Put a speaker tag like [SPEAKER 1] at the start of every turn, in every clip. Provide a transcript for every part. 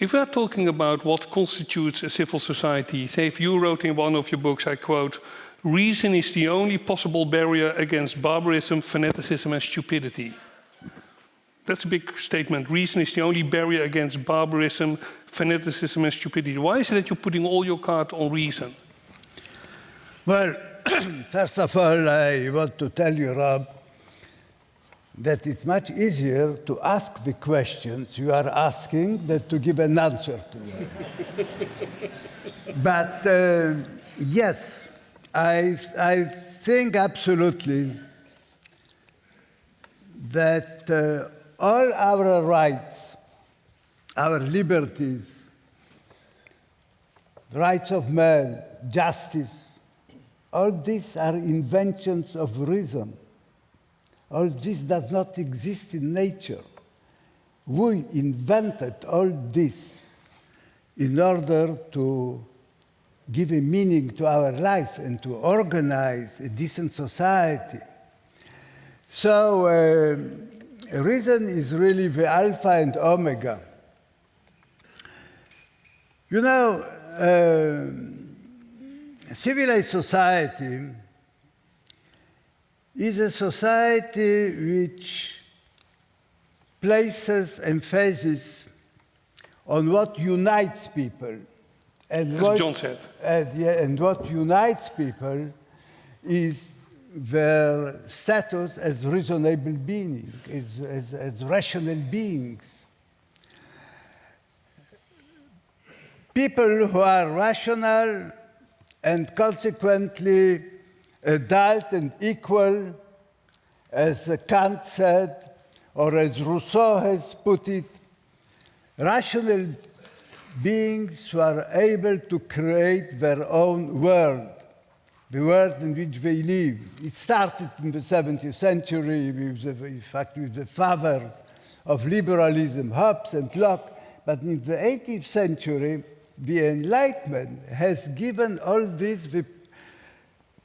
[SPEAKER 1] If we are talking about what constitutes a civil society, say if you wrote in one of your books, I quote, reason is the only possible barrier against barbarism, fanaticism and stupidity. That's a big statement. Reason is the only barrier against barbarism, fanaticism and stupidity. Why is it that you're putting all your cards on reason?
[SPEAKER 2] Well, first of all, I want to tell you, Rob, that it's much easier to ask the questions you are asking than to give an answer to them. but uh, yes, I, I think absolutely that uh, all our rights, our liberties, rights of man, justice, all these are inventions of reason. All this does not exist in nature. We invented all this in order to give a meaning to our life and to organize a decent society. So uh, reason is really the alpha and omega. You know, uh, civilized society is a society which places emphasis on what unites people.
[SPEAKER 1] And As what, John said.
[SPEAKER 2] And, yeah, and what unites people is their status as reasonable beings, as, as, as rational beings. People who are rational and consequently adult and equal, as Kant said, or as Rousseau has put it, rational beings who are able to create their own world, the world in which they live. It started in the 17th century, with the, in fact, with the fathers of liberalism, Hobbes and Locke, but in the 18th century, the Enlightenment has given all this the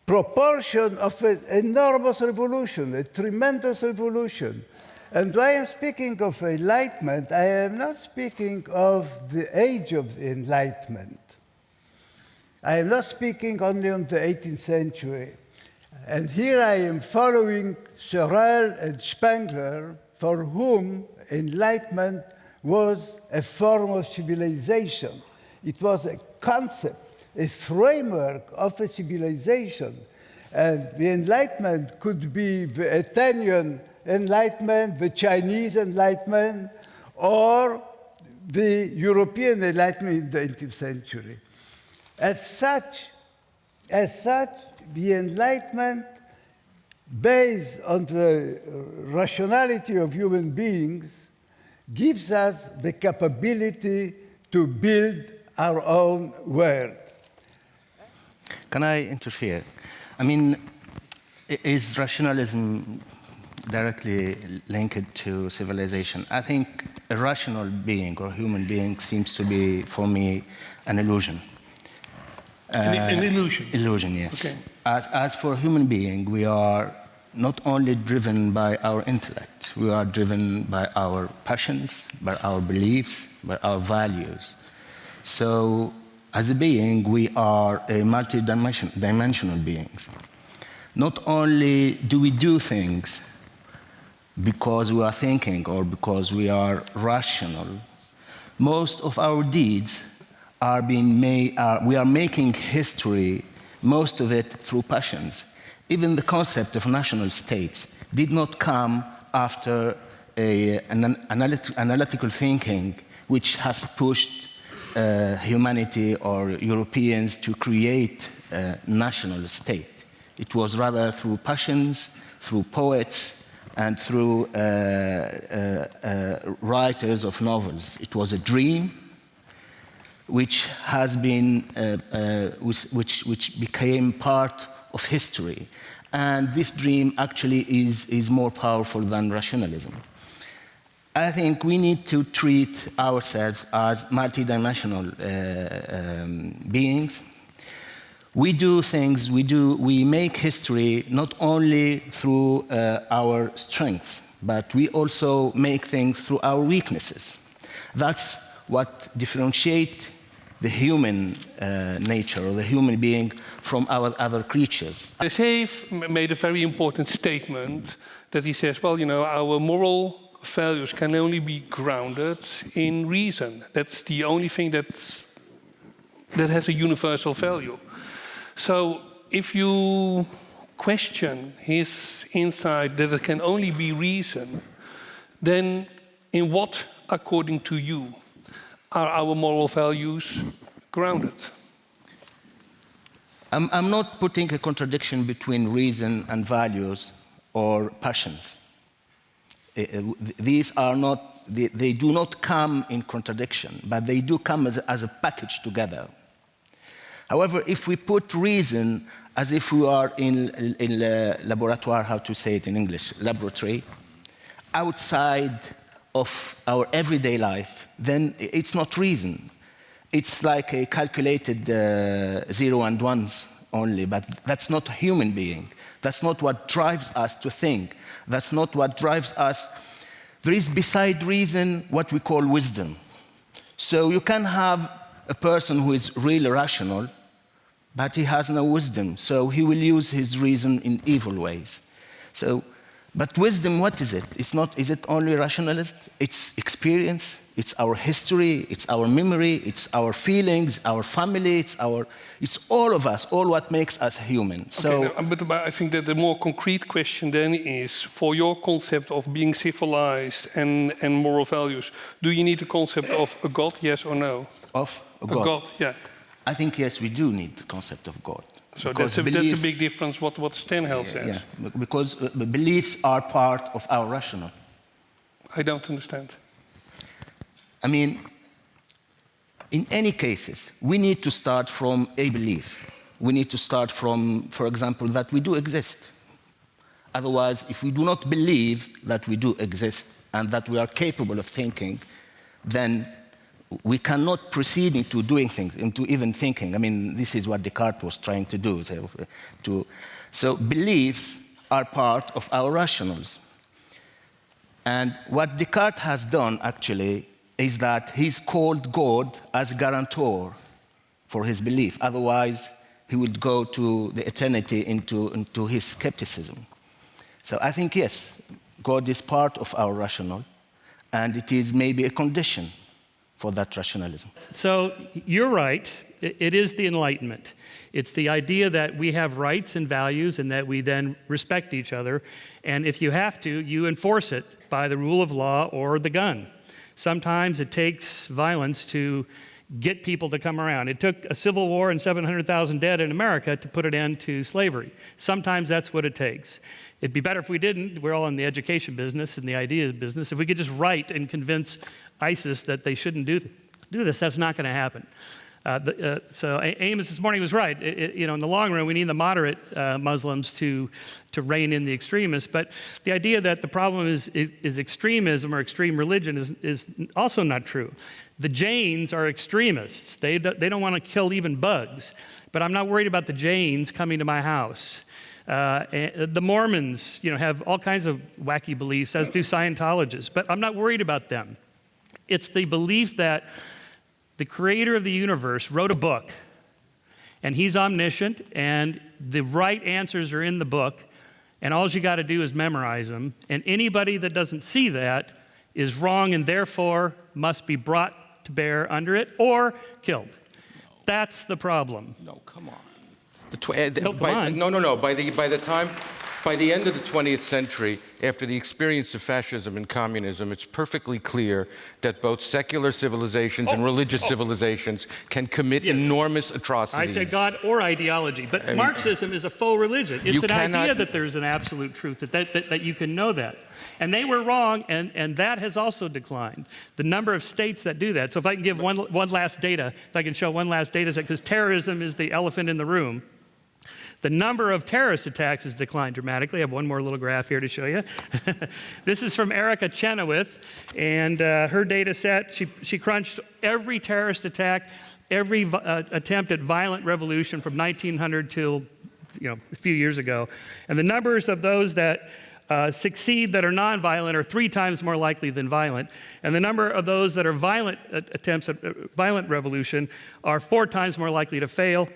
[SPEAKER 2] proportion of an enormous revolution, a tremendous revolution. And when I am speaking of enlightenment, I am not speaking of the age of the enlightenment. I am not speaking only on the 18th century. And here I am following Sorel and Spengler, for whom enlightenment was a form of civilization. It was a concept a framework of a civilization. And the Enlightenment could be the Athenian Enlightenment, the Chinese Enlightenment, or the European Enlightenment in the 18th century. As such, as such, the Enlightenment, based on the rationality of human beings, gives us the capability to build our own world.
[SPEAKER 3] Can I interfere? I mean, is rationalism directly linked to civilization? I think a rational being or human being seems to be, for me, an illusion.
[SPEAKER 1] An, uh, an illusion?
[SPEAKER 3] Illusion, yes.
[SPEAKER 1] Okay.
[SPEAKER 3] As, as for human being, we are not only driven by our intellect, we are driven by our passions, by our beliefs, by our values. So as a being, we are a multi-dimensional beings. Not only do we do things because we are thinking or because we are rational, most of our deeds are being made, we are making history, most of it through passions. Even the concept of national states did not come after a, an analytical thinking which has pushed uh, humanity or Europeans to create a national state. It was rather through passions, through poets, and through uh, uh, uh writers of novels. It was a dream which has been, uh, uh, which, which became part of history. And this dream actually is, is more powerful than rationalism. I think we need to treat ourselves as multidimensional uh, um, beings. We do things, we, do, we make history not only through uh, our strengths, but we also make things through our weaknesses. That's what differentiate the human uh, nature or the human being from our other creatures.
[SPEAKER 1] Seif made a very important statement that he says, well, you know, our moral values can only be grounded in reason. That's the only thing that's, that has a universal value. So if you question his insight that it can only be reason, then in what, according to you, are our moral values grounded?
[SPEAKER 3] I'm, I'm not putting a contradiction between reason and values or passions. Uh, th- These are not, they, they do not come in contradiction, but they do come as a, as a package together. However, if we put reason as if we are in, in a laboratoire, how to say it in English, laboratory, outside of our everyday life, then it's not reason. It's like a calculated uh, zero and ones only, but that's not a human being. That's not what drives us to think. That's not what drives us. There is beside reason what we call wisdom. So you can have a person who is really rational, but he has no wisdom. So he will use his reason in evil ways. So, but wisdom, what is it? It's not, is it only rationalist? It's experience, it's our history, it's our memory, it's our feelings, our family, it's our, it's all of us, all what makes us human. So,
[SPEAKER 1] Okay, now, but, but I think that the more concrete question then is for your concept of being civilized and, and moral values, do you need the concept of a God, yes or no?
[SPEAKER 3] of
[SPEAKER 1] A
[SPEAKER 3] God.
[SPEAKER 1] God, yeah.
[SPEAKER 3] I think, yes, we do need the concept of God.
[SPEAKER 1] So that's a, that's a big difference what, what Sternhell says.
[SPEAKER 3] Yeah, because uh, the beliefs are part of our rational.
[SPEAKER 1] I don't understand.
[SPEAKER 3] I mean, in any cases, we need to start from a belief. We need to start from, for example, that we do exist. Otherwise, if we do not believe that we do exist and that we are capable of thinking, then we cannot proceed into doing things, into even thinking. I mean, this is what Descartes was trying to do. So, to, so beliefs are part of our rationals. And what Descartes has done actually is that he's called God as guarantor for his belief. Otherwise, he would go to the eternity into, into his skepticism. So I think, yes, God is part of our rational, and it is maybe a condition for that rationalism.
[SPEAKER 4] So you're right. It is the Enlightenment. It's the idea that we have rights and values and that we then respect each other. And if you have to, you enforce it by the rule of law or the gun. Sometimes it takes violence to get people to come around. It took a civil war and 700,000 dead in America to put an end to slavery. Sometimes that's what it takes. It'd be better if we didn't. We're all in the education business and the idea business. If we could just write and convince ISIS that they shouldn't do, do this, that's not going to happen. Uh, the, uh, so Amos this morning was right. It- it- you know, in the long run, we need the moderate uh, Muslims to, to rein in the extremists. But the idea that the problem is, is, is extremism or extreme religion is, is also not true. The Jains are extremists. They, do, they don't want to kill even bugs. But I'm not worried about the Jains coming to my house. Uh, the Mormons, you know, have all kinds of wacky beliefs, as do Scientologists. But I'm not worried about them. It's the belief that the creator of the universe wrote a book, and he's omniscient, and the right answers are in the book, and all you got to do is memorize them. And anybody that doesn't see that is wrong and therefore must be brought to bear under it or killed. That's the problem.
[SPEAKER 5] No, come on. The tw- uh,
[SPEAKER 4] No,
[SPEAKER 5] by-
[SPEAKER 4] on.
[SPEAKER 5] No, no, no. By the, by the time, by the end of the 20th century, after the experience of fascism and communism, it's perfectly clear that both secular civilizations and oh, religious oh. civilizations can commit
[SPEAKER 4] Oh, Yes.
[SPEAKER 5] enormous atrocities.
[SPEAKER 4] I said God or ideology, but
[SPEAKER 5] mean-
[SPEAKER 4] Marxism is a faux religion. It's an idea that there's an absolute truth, that, that, that, that you can know that. And they were wrong, and, and that has also declined. The number of states that do that. So if I can give one, one last data, if I can show one last data set, because terrorism is the elephant in the room. The number of terrorist attacks has declined dramatically. I have one more little graph here to show you. this is from Erica Chenoweth, and uh, her data set, she, she crunched every terrorist attack, every uh, attempt at violent revolution from 1900 till you know, a few years ago. And the numbers of those that uh, succeed that are nonviolent are three times more likely than violent. And the number of those that are violent uh, attempts at uh, violent revolution are four times more likely to fail.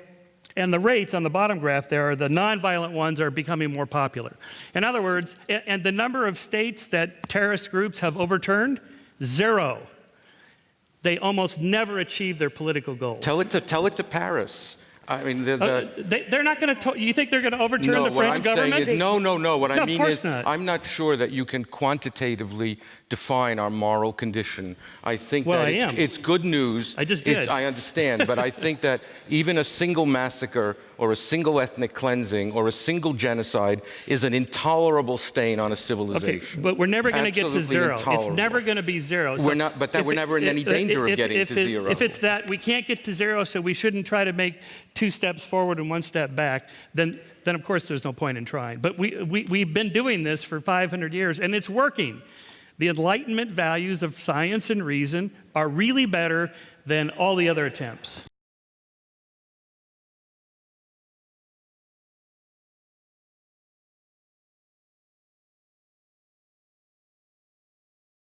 [SPEAKER 4] And the rates on the bottom graph there are the nonviolent ones are becoming more popular. In other words, and the number of states that terrorist groups have overturned, zero. They almost never achieve their political goals.
[SPEAKER 3] Tell it to, tell it to Paris. I mean, the,
[SPEAKER 4] Uh,
[SPEAKER 3] the,
[SPEAKER 4] they, they're not going to. You think they're going to overturn
[SPEAKER 3] no,
[SPEAKER 4] the French
[SPEAKER 3] I'm
[SPEAKER 4] government?
[SPEAKER 3] is, no, no, no. What
[SPEAKER 4] No,
[SPEAKER 3] I mean is,
[SPEAKER 4] not.
[SPEAKER 3] I'm not sure that you can quantitatively define our moral condition. I think
[SPEAKER 4] Well,
[SPEAKER 3] that
[SPEAKER 4] I
[SPEAKER 3] it's,
[SPEAKER 4] am.
[SPEAKER 3] it's good news.
[SPEAKER 4] I just
[SPEAKER 3] It's-
[SPEAKER 4] did.
[SPEAKER 3] I understand, but I think that even a single massacre or a single ethnic cleansing or a single genocide is an intolerable stain on a civilization.
[SPEAKER 4] Okay, but we're never going to get to zero. It's never going to be zero.
[SPEAKER 3] We're not- but that we're
[SPEAKER 4] it-
[SPEAKER 3] never in any
[SPEAKER 4] if-
[SPEAKER 3] danger of getting
[SPEAKER 4] if
[SPEAKER 3] to
[SPEAKER 4] it-
[SPEAKER 3] zero.
[SPEAKER 4] If it's that we can't get to zero, so we shouldn't try to make two steps forward and one step back, then, then of course there's no point in trying. But we, we, we've been doing this for 500 years, and it's working. The Enlightenment values of science and reason are really better than all the other attempts.